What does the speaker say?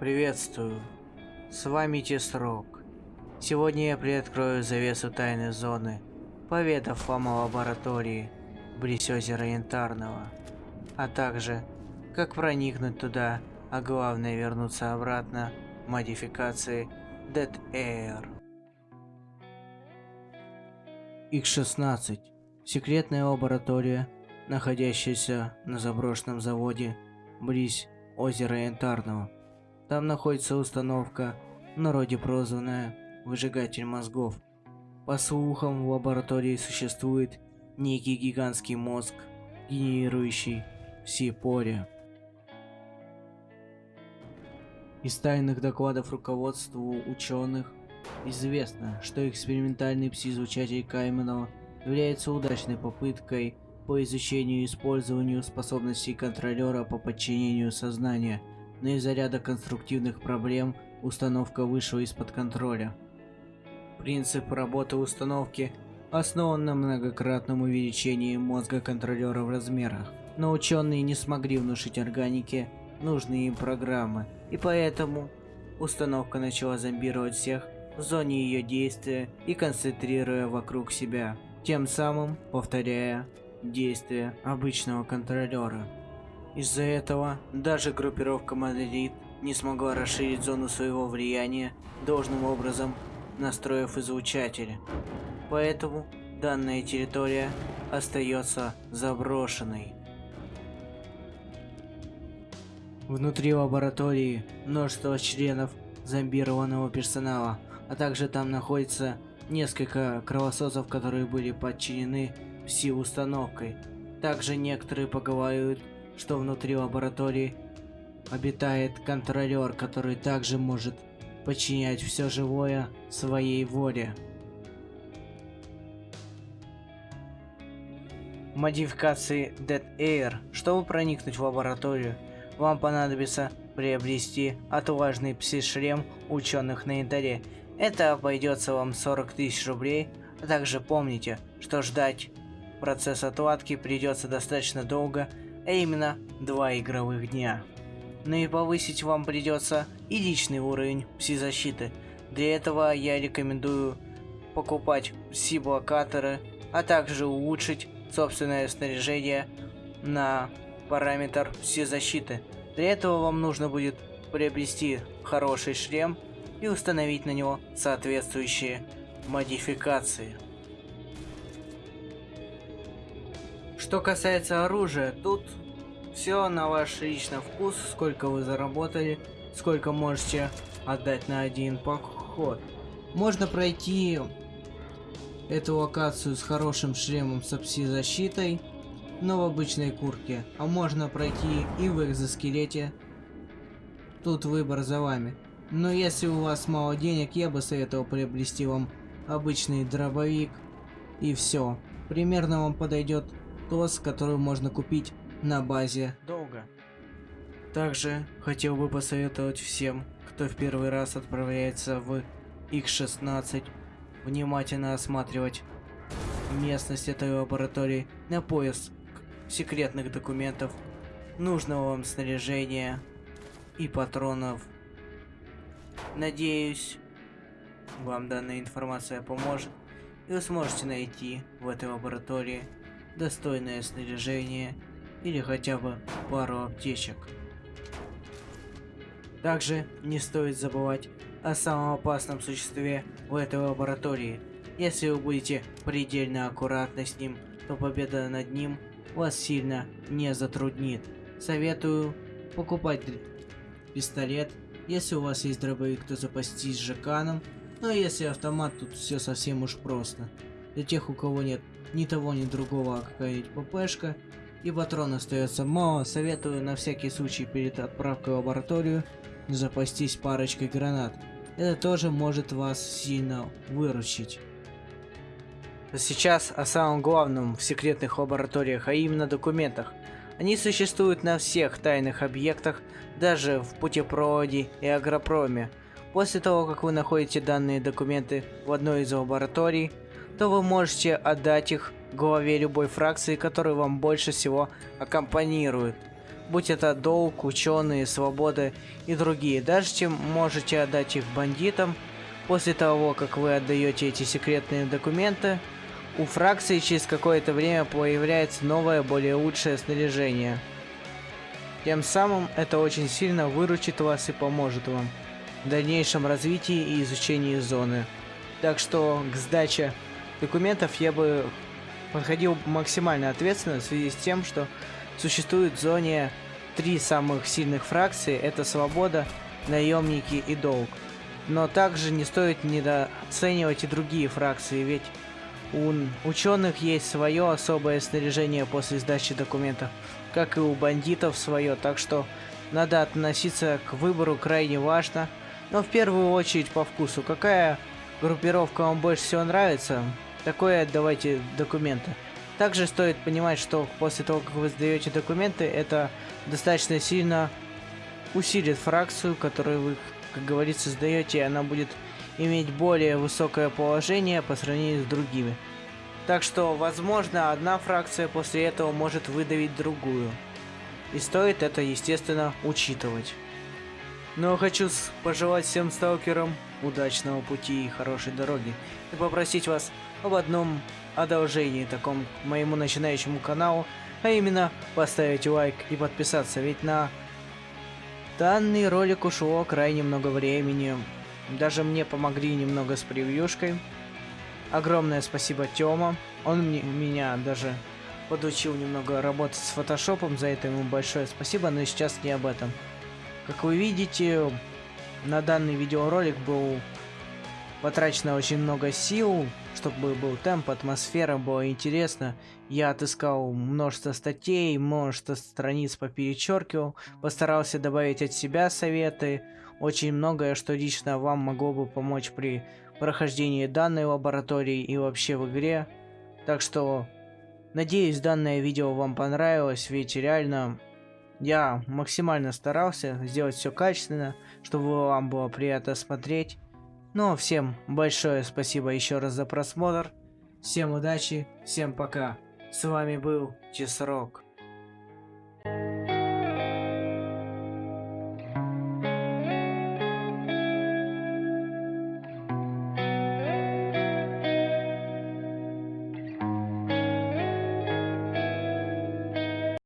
Приветствую. С вами Тесрок. Сегодня я приоткрою завесу тайной зоны, поведав вам о лаборатории близ озера Янтарного, а также как проникнуть туда, а главное вернуться обратно модификации Dead Air. X-16. Секретная лаборатория, находящаяся на заброшенном заводе близ озера Янтарного. Там находится установка, в народе прозванная «Выжигатель мозгов». По слухам, в лаборатории существует некий гигантский мозг, генерирующий все поря. Из тайных докладов руководству ученых известно, что экспериментальный пси-излучатель Кайменова является удачной попыткой по изучению и использованию способностей контролера по подчинению сознания, но из-за ряда конструктивных проблем установка вышла из-под контроля. Принцип работы установки основан на многократном увеличении мозга контролера в размерах, но ученые не смогли внушить органике нужные им программы, и поэтому установка начала зомбировать всех в зоне ее действия и концентрируя вокруг себя, тем самым повторяя действия обычного контролера. Из-за этого даже группировка Мадрид не смогла расширить зону своего влияния должным образом, настроив излучатели. Поэтому данная территория остается заброшенной. Внутри лаборатории множество членов зомбированного персонала, а также там находится несколько кровососов, которые были подчинены пси-установкой. Также некоторые поговаривают, что внутри лаборатории обитает контролер, который также может подчинять все живое своей воле. Модификации Dead Air. Чтобы проникнуть в лабораторию, вам понадобится приобрести отважный пси-шлем ученых на янтаре. Это обойдется вам 40 тысяч рублей, а также помните, что ждать процесс отладки придется достаточно долго, а именно два игровых дня. Ну и повысить вам придется и личный уровень пси-защиты. Для этого я рекомендую покупать пси-блокаторы, а также улучшить собственное снаряжение на параметр пси-защиты. Для этого вам нужно будет приобрести хороший шлем и установить на него соответствующие модификации. Что касается оружия, тут все на ваш личный вкус, сколько вы заработали, сколько можете отдать на один поход. Можно пройти эту локацию с хорошим шлемом с пси-защитой, но в обычной куртке, а можно пройти и в экзоскелете. Тут выбор за вами. Но если у вас мало денег, я бы советовал приобрести вам обычный дробовик и все. Примерно вам подойдет ТОС, который можно купить на базе долго. Также хотел бы посоветовать всем, кто в первый раз отправляется в X16, внимательно осматривать местность этой лаборатории на поиск секретных документов, нужного вам снаряжения и патронов. Надеюсь, вам данная информация поможет, и вы сможете найти в этой лаборатории достойное снаряжение или хотя бы пару аптечек. Также не стоит забывать о самом опасном существе в этой лаборатории. Если вы будете предельно аккуратны с ним, то победа над ним вас сильно не затруднит. Советую покупать пистолет. Если у вас есть дробовик, то запастись жаканом. Но если автомат, тут все совсем уж просто. Для тех, у кого нет ни того, ни другого, а какая-нибудь ППшка, и патрон остается мало, советую на всякий случай перед отправкой в лабораторию запастись парочкой гранат. Это тоже может вас сильно выручить. Сейчас о самом главном в секретных лабораториях, а именно документах. Они существуют на всех тайных объектах, даже в путепроводе и агропроме. После того, как вы находите данные документы в одной из лабораторий, то вы можете отдать их главе любой фракции, которая вам больше всего аккомпанирует. будь это долг, ученые, свобода и другие. Даже чем можете отдать их бандитам, после того, как вы отдаете эти секретные документы, у фракции через какое-то время появляется новое, более лучшее снаряжение. Тем самым это очень сильно выручит вас и поможет вам в дальнейшем развитии и изучении зоны. Так что к сдаче документов я бы подходил максимально ответственно в связи с тем, что существует в зоне три самых сильных фракции. Это Свобода, Наемники и Долг. Но также не стоит недооценивать и другие фракции, ведь у ученых есть свое особое снаряжение после сдачи документов, как и у бандитов свое, так что надо относиться к выбору крайне важно, но в первую очередь по вкусу. Какая группировка вам больше всего нравится, такое отдавайте документы. Также стоит понимать, что после того, как вы сдаете документы, это достаточно сильно усилит фракцию, которую вы, как говорится, сдаете, и она будет иметь более высокое положение по сравнению с другими. Так что, возможно, одна фракция после этого может выдавить другую. И стоит это, естественно, учитывать. Но хочу пожелать всем сталкерам удачного пути и хорошей дороги. И попросить вас об одном одолжении таком моему начинающему каналу, а именно поставить лайк и подписаться, ведь на данный ролик ушло крайне много времени. Даже мне помогли немного с превьюшкой. Огромное спасибо Тёма. Он мне, меня даже подучил немного работать с фотошопом, за это ему большое спасибо, но сейчас не об этом. Как вы видите, на данный видеоролик был потрачено очень много сил, чтобы был темп, атмосфера, было интересно. Я отыскал множество статей, множество страниц поперечеркивал, постарался добавить от себя советы, очень многое, что лично вам могло бы помочь при прохождении данной лаборатории и вообще в игре. Так что, надеюсь, данное видео вам понравилось, ведь реально я максимально старался сделать все качественно, чтобы вам было приятно смотреть. Ну, всем большое спасибо еще раз за просмотр. Всем удачи, всем пока. С вами был Чесрок.